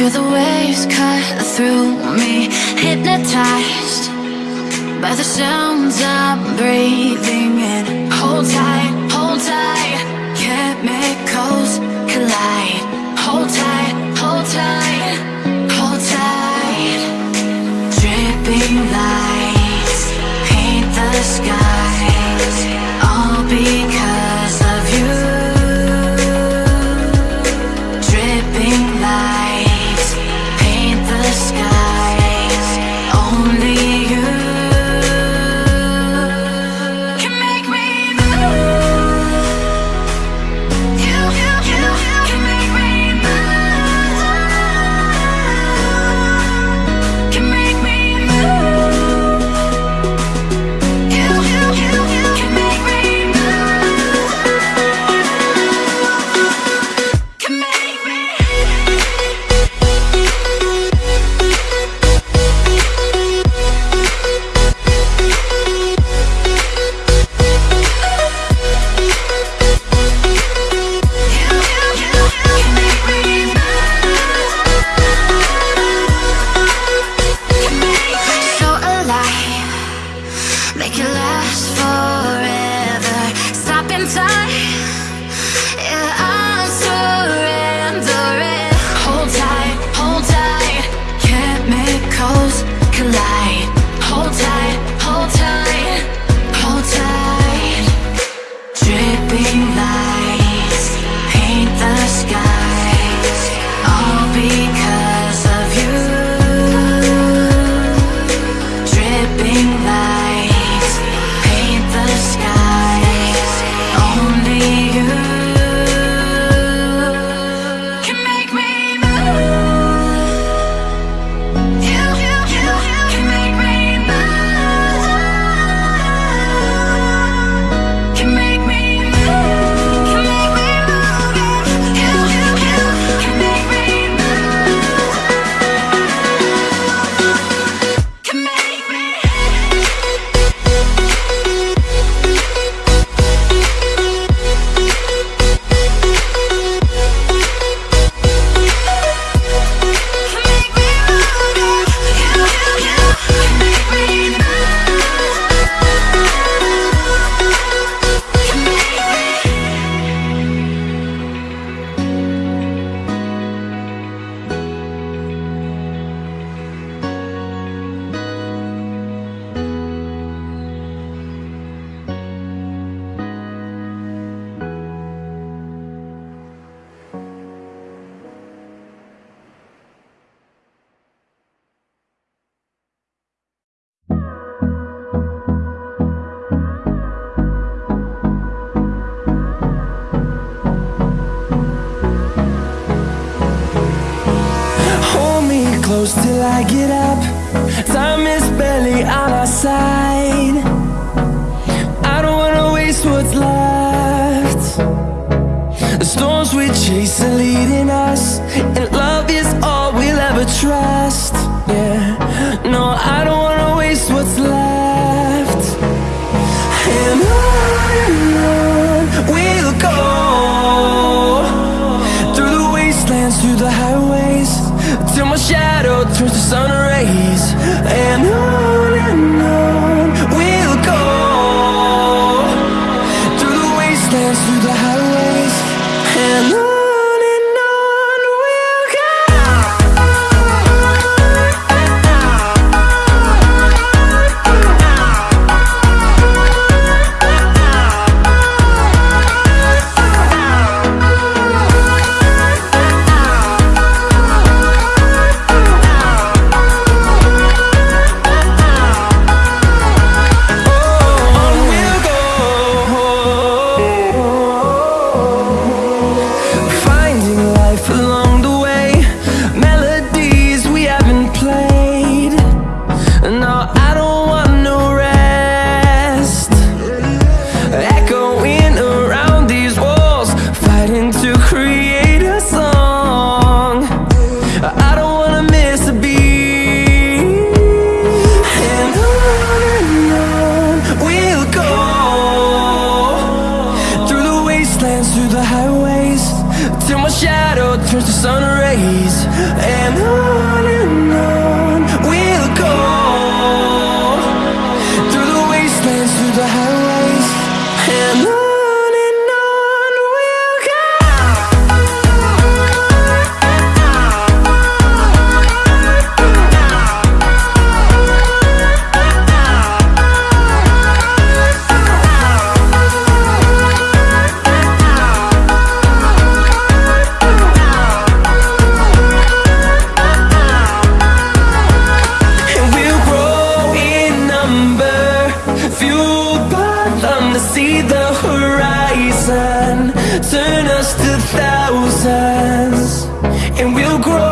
Feel the waves cut through me Hypnotized by the sounds I'm breathing in. Hold tight. close till I get up. Time is barely on our side. I don't wanna waste what's left. The storms we chase are leading us And love is all we'll ever try. sun rays and I grow